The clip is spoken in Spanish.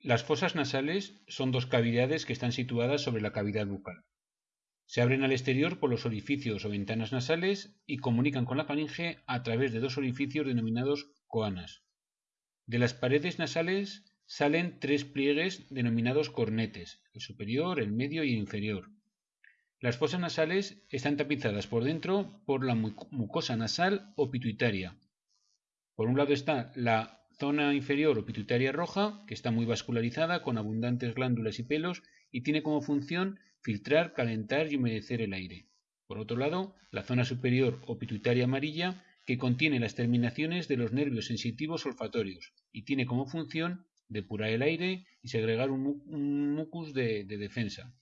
Las fosas nasales son dos cavidades que están situadas sobre la cavidad bucal. Se abren al exterior por los orificios o ventanas nasales y comunican con la faringe a través de dos orificios denominados coanas. De las paredes nasales salen tres pliegues denominados cornetes, el superior, el medio y el inferior. Las fosas nasales están tapizadas por dentro por la mucosa nasal o pituitaria. Por un lado está la zona inferior o pituitaria roja, que está muy vascularizada con abundantes glándulas y pelos y tiene como función filtrar, calentar y humedecer el aire. Por otro lado, la zona superior o pituitaria amarilla, que contiene las terminaciones de los nervios sensitivos olfatorios y tiene como función depurar el aire y segregar un, mucus de defensa.